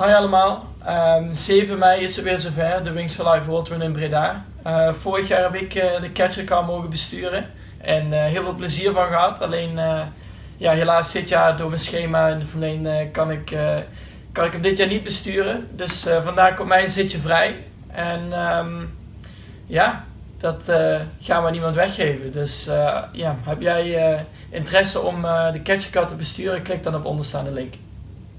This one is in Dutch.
Hoi allemaal. Ehm, 7 mei is het weer zover, de Wings for Life World in Breda. Uh, vorig jaar heb ik uh, de catchercar mogen besturen en uh, heel veel plezier van gehad. Alleen ja, helaas dit jaar door mijn schema in de Formule kan, ik, kan ik hem dit jaar niet besturen. Dus vandaag komt mijn zitje vrij. En um, ja, dat gaan we niemand weggeven. Dus ja, heb jij interesse om de catchercar te besturen, klik dan op onderstaande link.